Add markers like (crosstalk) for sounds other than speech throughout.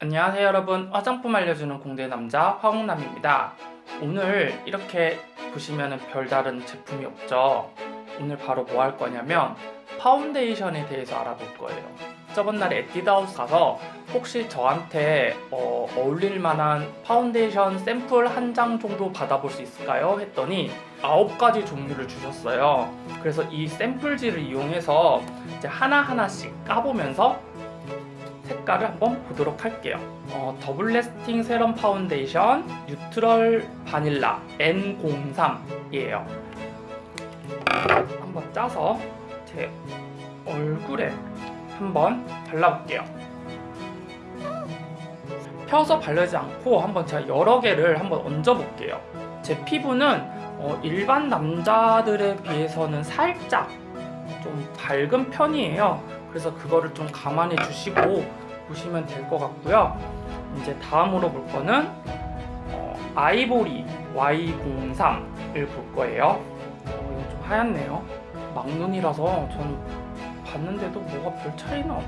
안녕하세요 여러분. 화장품 알려주는 공대 남자 화홍남입니다. 오늘 이렇게 보시면 별다른 제품이 없죠? 오늘 바로 뭐 할 거냐면 파운데이션에 대해서 알아볼 거예요. 저번 날에 에뛰드하우스 가서 혹시 저한테 어, 어울릴 만한 파운데이션 샘플 한 장 정도 받아볼 수 있을까요? 했더니 9가지 종류를 주셨어요. 그래서 이 샘플지를 이용해서 이제 하나하나씩 까보면서 색깔을 한번 보도록 할게요. 어, double lasting 세럼 파운데이션 neutral 바닐라 N03이에요. 한번 짜서 제 얼굴에 한번 발라볼게요. 펴서 바르지 않고 한번 제가 여러 개를 한번 얹어볼게요. 제 피부는 어, 일반 남자들에 비해서는 살짝 좀 밝은 편이에요 그래서 그거를 좀 감안해 주시고 보시면 될 것 같고요. 이제 다음으로 볼 거는 어, 아이보리 Y03을 볼 거예요. 어, 이거 좀 하얗네요. 막눈이라서 저는 봤는데도 뭐가 별 차이는 없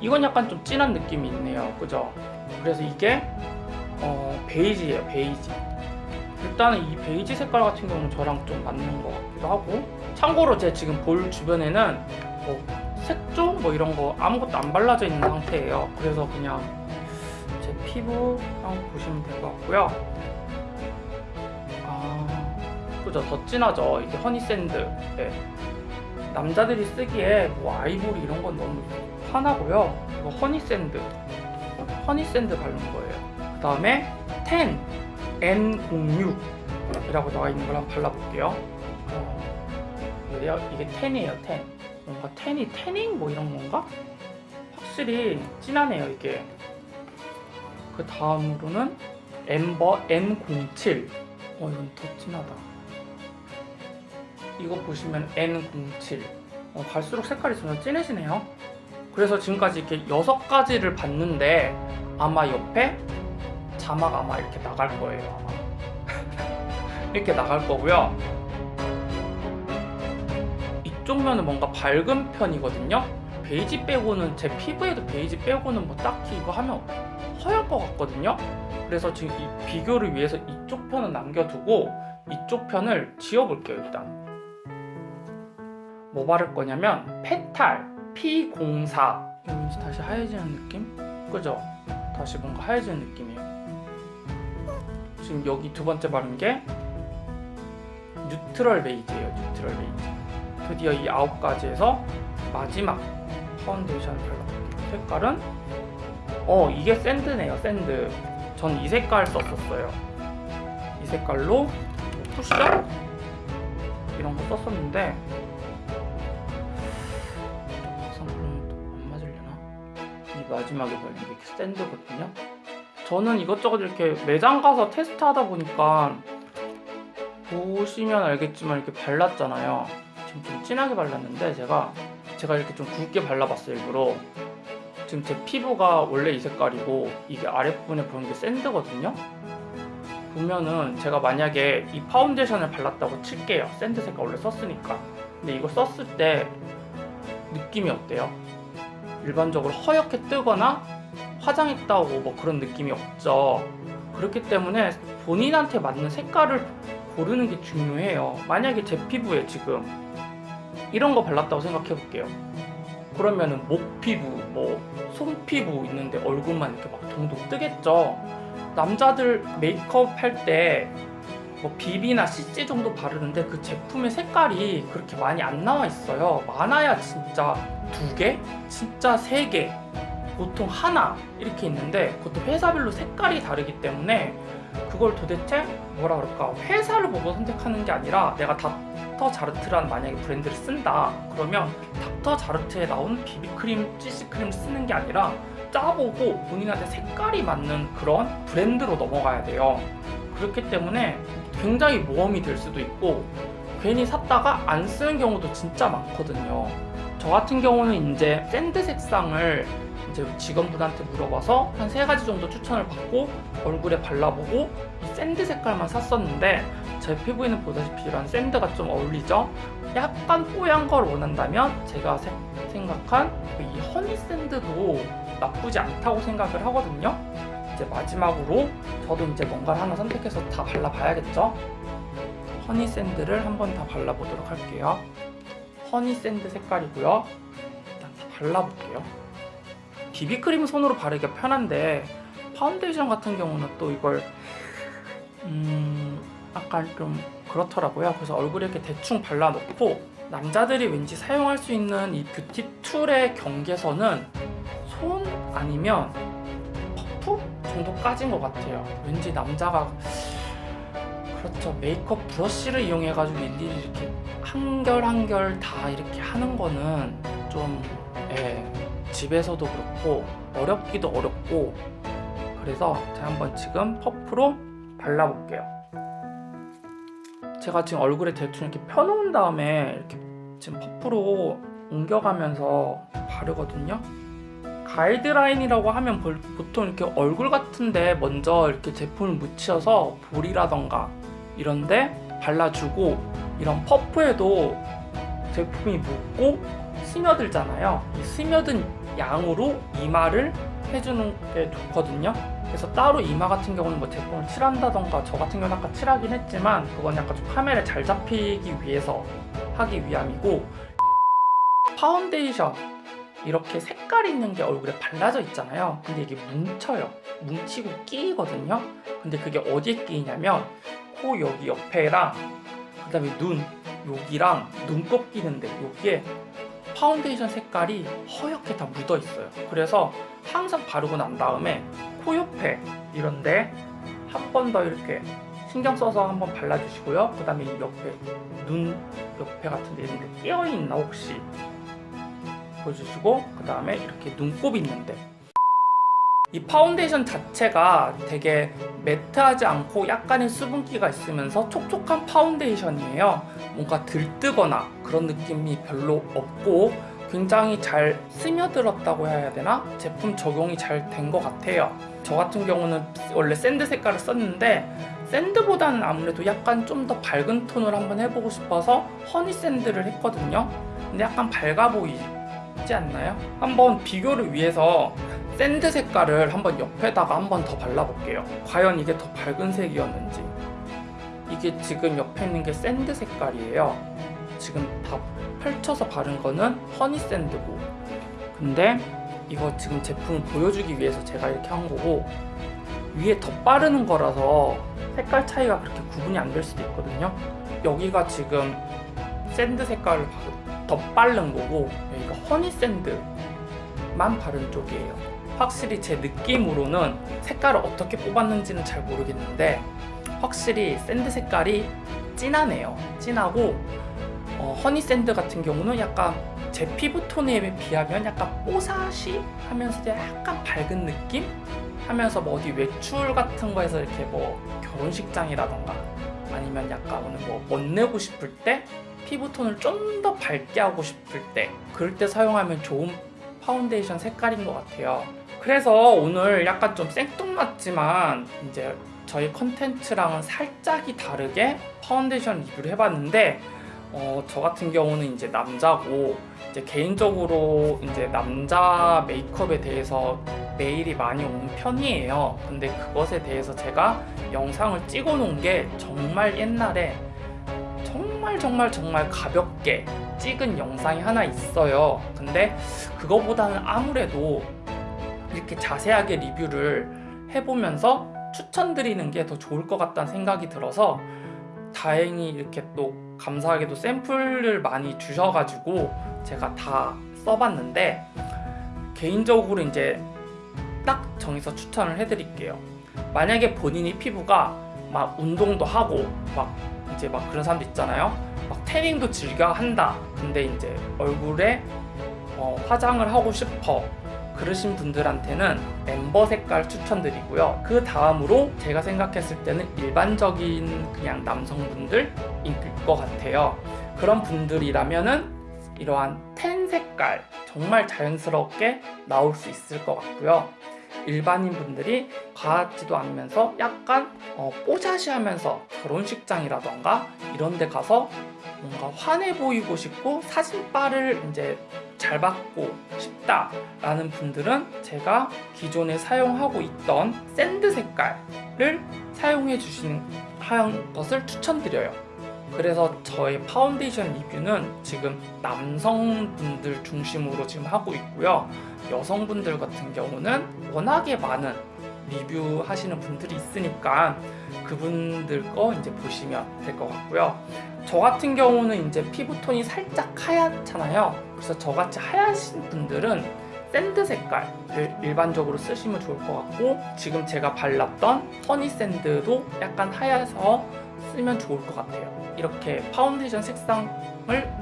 이건 약간 좀 진한 느낌이 있네요. 그죠? 그래서 이게 어, 베이지예요 베이지. 일단은 이 베이지 색깔 같은 경우는 저랑 좀 맞는 것 같기도 하고 참고로 제 지금 볼 주변에는 뭐 색조 뭐 이런 거 아무것도 안 발라져 있는 상태예요. 그래서 그냥 제 피부랑 보시면 될 것 같고요. 아 그죠. 더 진하죠. 이게 honey sand. 네. 남자들이 쓰기에 뭐 아이보리 이런 건 너무 화나고요. 이거 Honey Sand. Honey Sand 바른 거예요. 그 다음에 Tan N06 이라고 나와 있는 걸 한번 발라볼게요. 어, 이게 Tan이에요 Tan. 뭔가 Tan이 태닝 뭐 이런 건가? 확실히 진하네요 이게. 그 다음으로는 Amber N07 어 이건 더 진하다. 이거 보시면 N07 어, 갈수록 색깔이 점점 진해지네요. 그래서 지금까지 이렇게 여섯 가지를 봤는데 아마 옆에 자막 아마 이렇게 나갈 거예요 아마. (laughs) 이렇게 나갈 거고요 이쪽 면은 뭔가 밝은 편이거든요? 베이지 빼고는 제 피부에도 베이지 빼고는 뭐 딱히 이거 하면 허연 것 같거든요? 그래서 지금 이 비교를 위해서 이쪽 편은 남겨두고 이쪽 편을 지워볼게요 일단. 뭐 바를 거냐면 Petal P04. 왠지 다시 하얘지는 느낌? 그죠? 다시 뭔가 하얘지는 느낌이에요. 지금 여기 두 번째 바른 게 Neutral Beige예요 Neutral Beige 드디어 이 아홉 가지에서 마지막 파운데이션을 발라볼게요 색깔은? 어 이게 Sand네요 Sand. 전 이 색깔 썼었어요. 이 색깔로 쿠션 이런 거 썼었는데 또안 맞으려나? 이 마지막에 바른 게 샌드거든요. 저는 이것저것 이렇게 매장 가서 테스트하다 보니까 보시면 알겠지만 이렇게 발랐잖아요 지금 좀 진하게 발랐는데 제가 제가 이렇게 좀 굵게 발라봤어요 일부러. 지금 제 피부가 원래 이 색깔이고 이게 아랫부분에 보이는 게 Sand거든요? 보면은 제가 만약에 이 파운데이션을 발랐다고 칠게요. Sand 색깔 원래 썼으니까. 근데 이거 썼을 때 느낌이 어때요? 일반적으로 허옇게 뜨거나 화장했다고 뭐 그런 느낌이 없죠. 그렇기 때문에 본인한테 맞는 색깔을 고르는 게 중요해요. 만약에 제 피부에 지금 이런 거 발랐다고 생각해 볼게요 그러면은 목 피부, 뭐 손피부 있는데 얼굴만 이렇게 막 동동 뜨겠죠 남자들 메이크업 할 때 뭐 비비나 CC 정도 바르는데 그 제품의 색깔이 그렇게 많이 안 나와 있어요 많아야 진짜 두 개? 진짜 세 개? 보통 하나 이렇게 있는데 그것도 회사별로 색깔이 다르기 때문에 그걸 도대체 뭐라 그럴까 회사를 보고 선택하는 게 아니라 내가 닥터 자르트란 만약에 브랜드를 쓴다 그러면 닥터 자르트에 나온 비비크림, CC크림 쓰는 게 아니라 짜보고 본인한테 색깔이 맞는 그런 브랜드로 넘어가야 돼요. 그렇기 때문에 굉장히 모험이 될 수도 있고 괜히 샀다가 안 쓰는 경우도 진짜 많거든요. 저 같은 경우는 이제 Sand 색상을 이제 직원분한테 물어봐서 한 세 가지 정도 추천을 받고 얼굴에 발라보고 이 Sand 색깔만 샀었는데 제 피부에는 보다시피 이런 Sand가 좀 어울리죠? 약간 뽀얀 걸 원한다면 제가 세- 생각한 이 Honey Sand도 나쁘지 않다고 생각을 하거든요. 이제 마지막으로 저도 이제 뭔가를 하나 선택해서 다 발라봐야겠죠? Honey Sand를 한번 다 발라보도록 할게요. Honey Sand 색깔이고요. 일단 다 발라볼게요. 비비크림 손으로 바르기가 편한데 파운데이션 같은 경우는 또 이걸 음 약간 좀 그렇더라고요. 그래서 얼굴에 이렇게 대충 발라놓고 남자들이 왠지 사용할 수 있는 이 beauty tool의 경계선은 손 아니면 퍼프 정도까지인 것 같아요. 왠지 남자가 그렇죠 메이크업 브러쉬를 이용해 가지고 일일이 이렇게 한결 한결 다 이렇게 하는 거는 좀 예, 집에서도 그렇고 어렵기도 어렵고 그래서 제가 한번 지금 퍼프로 발라볼게요. 제가 지금 얼굴에 대충 이렇게 펴놓은 다음에 이렇게 지금 퍼프로 옮겨가면서 바르거든요. 가이드라인이라고 하면 볼- 보통 이렇게 얼굴 같은데 먼저 이렇게 제품을 묻혀서 볼이라던가 이런데 발라주고 이런 퍼프에도 제품이 묻고 스며들잖아요. 이 스며든 양으로 이마를 해주는 게 좋거든요. 그래서 따로 이마 같은 경우는 뭐 제품을 칠한다던가 저 같은 경우는 아까 칠하긴 했지만 그건 약간 좀 카메라에 잘 잡히기 위해서 하기 위함이고 (laughs) 파운데이션 이렇게 색깔 있는 게 얼굴에 발라져 있잖아요. 근데 이게 뭉쳐요. 뭉치고 끼거든요. 근데 그게 어디에 끼냐면 코 여기 옆에랑 그 다음에 눈 여기랑 눈곱 끼는데 여기에 파운데이션 색깔이 허옇게 다 묻어 있어요. 그래서 항상 바르고 난 다음에 코 옆에 이런데 한 번 더 이렇게 신경 써서 한번 발라주시고요. 그 다음에 이 옆에 눈 옆에 같은 데 이런데 끼어 있나 혹시 보여주시고 그 다음에 이렇게 눈곱 있는데 이 파운데이션 자체가 되게 matte하지 않고 약간의 수분기가 있으면서 촉촉한 파운데이션이에요 뭔가 들뜨거나 그런 느낌이 별로 없고 굉장히 잘 스며들었다고 해야 되나? 제품 적용이 잘 된 것 같아요 저 같은 경우는 원래 Sand 색깔을 썼는데 Sand보다는 아무래도 약간 좀 더 밝은 톤을 한번 해보고 싶어서 Honey Sand를 했거든요 근데 약간 밝아 보이지 않나요? 한번 비교를 위해서 Sand 색깔을 한번 옆에다가 한번 더 발라볼게요. 과연 이게 더 밝은 색이었는지. 이게 지금 옆에 있는 게 Sand 색깔이에요. 지금 다 펼쳐서 바른 거는 Honey Sand고. 근데 이거 지금 제품을 보여주기 위해서 제가 이렇게 한 거고 위에 덧바르는 거라서 색깔 차이가 그렇게 구분이 안 될 수도 있거든요. 여기가 지금 Sand 색깔을 바- 덧바른 거고 여기가 Honey Sand만 바른 쪽이에요. 확실히 제 느낌으로는 색깔을 어떻게 뽑았는지는 잘 모르겠는데 확실히 Sand 색깔이 진하네요. 진하고 어, Honey Sand 같은 경우는 약간 제 피부 톤에 비하면 약간 뽀사시 하면서 약간 밝은 느낌? 하면서 뭐 어디 외출 같은 거에서 이렇게 뭐 결혼식장이라던가 아니면 약간 오늘 뭐 멋내고 싶을 때 피부 톤을 좀 더 밝게 하고 싶을 때 그럴 때 사용하면 좋은 파운데이션 색깔인 것 같아요. 그래서 오늘 약간 좀 생뚱맞지만 이제 저희 컨텐츠랑은 살짝이 다르게 파운데이션 리뷰를 해봤는데 어, 저 같은 경우는 이제 남자고 이제 개인적으로 이제 남자 메이크업에 대해서 메일이 많이 오는 편이에요. 근데 그것에 대해서 제가 영상을 찍어 놓은 게 정말 옛날에 정말 정말 정말 가볍게 찍은 영상이 하나 있어요. 근데 그거보다는 아무래도 이렇게 자세하게 리뷰를 해보면서 추천드리는 게 더 좋을 것 같다는 생각이 들어서 다행히 이렇게 또 감사하게도 샘플을 많이 주셔가지고 제가 다 써봤는데 개인적으로 이제 딱 정해서 추천을 해드릴게요. 만약에 본인이 피부가 막 운동도 하고 막 이제 막 그런 사람도 있잖아요. 막 태닝도 즐겨 한다. 근데 이제 얼굴에 어, 화장을 하고 싶어. 그러신 분들한테는 엠버 색깔 추천드리고요. 그 다음으로 제가 생각했을 때는 일반적인 그냥 남성분들일 것 같아요. 그런 분들이라면은 이러한 텐 색깔 정말 자연스럽게 나올 수 있을 것 같고요. 일반인 분들이 과하지도 않으면서 약간 어, 뽀샤시하면서 결혼식장이라던가 이런 데 가서 뭔가 환해 보이고 싶고 사진빨을 이제 잘 받고 싶다 라는 분들은 제가 기존에 사용하고 있던 sand 색깔을 사용해 주시는 것을 추천드려요. 그래서 저의 파운데이션 리뷰는 지금 남성분들 중심으로 지금 하고 있고요. 여성분들 같은 경우는 워낙에 많은 리뷰 하시는 분들이 있으니까 그분들 거 이제 보시면 될 것 같고요. 저 같은 경우는 이제 피부톤이 살짝 하얗잖아요. 그래서 저같이 하얀신 분들은 sand 색깔을 일반적으로 쓰시면 좋을 것 같고 지금 제가 발랐던 honey sand도 약간 하얘서 쓰면 좋을 것 같아요. 이렇게 파운데이션 색상을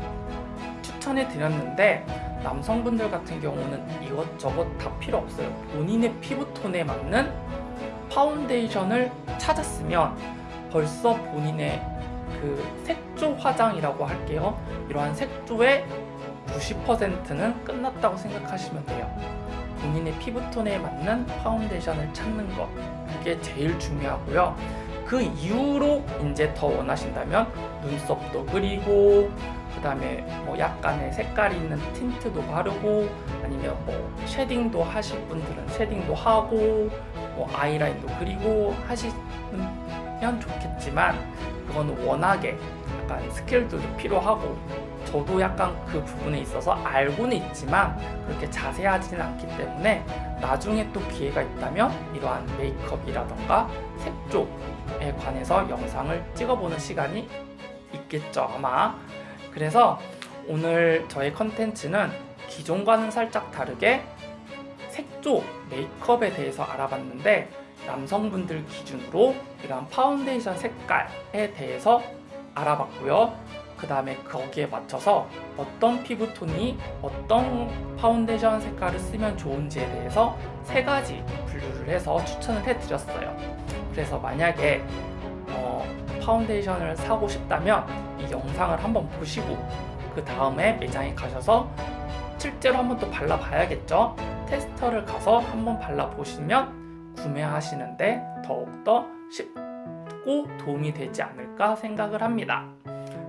추천해 드렸는데 남성분들 같은 경우는 이것저것 다 필요 없어요. 본인의 피부톤에 맞는 파운데이션을 찾았으면 벌써 본인의 그 색조 화장이라고 할게요. 이러한 색조의 90%는 끝났다고 생각하시면 돼요. 본인의 피부톤에 맞는 파운데이션을 찾는 것 그게 제일 중요하고요. 그 이후로 이제 더 원하신다면 눈썹도 그리고 그 다음에 뭐 약간의 색깔이 있는 틴트도 바르고 아니면 뭐 shading도 하실 분들은 shading도 하고 뭐 아이라인도 그리고 하시면 좋겠지만 그거는 워낙에 약간 스킬도 좀 필요하고 저도 약간 그 부분에 있어서 알고는 있지만 그렇게 자세하지는 않기 때문에 나중에 또 기회가 있다면 이러한 메이크업이라던가 색조에 관해서 영상을 찍어보는 시간이 있겠죠 아마. 그래서 오늘 저의 컨텐츠는 기존과는 살짝 다르게 색조, 메이크업에 대해서 알아봤는데 남성분들 기준으로 이러한 파운데이션 색깔에 대해서 알아봤고요. 그 다음에 거기에 맞춰서 어떤 피부톤이 어떤 파운데이션 색깔을 쓰면 좋은지에 대해서 세 가지 분류를 해서 추천을 해드렸어요. 그래서 만약에 어, 파운데이션을 사고 싶다면 이 영상을 한번 보시고 그 다음에 매장에 가셔서 실제로 한번 또 발라봐야겠죠. 테스터를 가서 한번 발라보시면 구매하시는데 더욱더 쉽고 도움이 되지 않을까 생각을 합니다.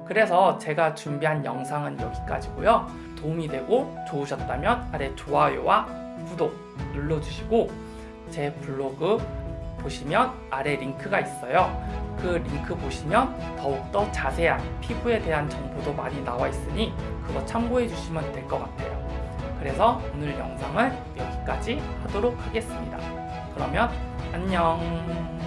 그래서 제가 준비한 영상은 여기까지고요. 도움이 되고 좋으셨다면 아래 좋아요와 구독 눌러주시고 제 블로그 보시면 아래 링크가 있어요. 그 링크 보시면 더욱더 자세한 피부에 대한 정보도 많이 나와 있으니 그거 참고해 주시면 될 것 같아요. 그래서 오늘 영상은 여기까지 하도록 하겠습니다. 그러면 안녕.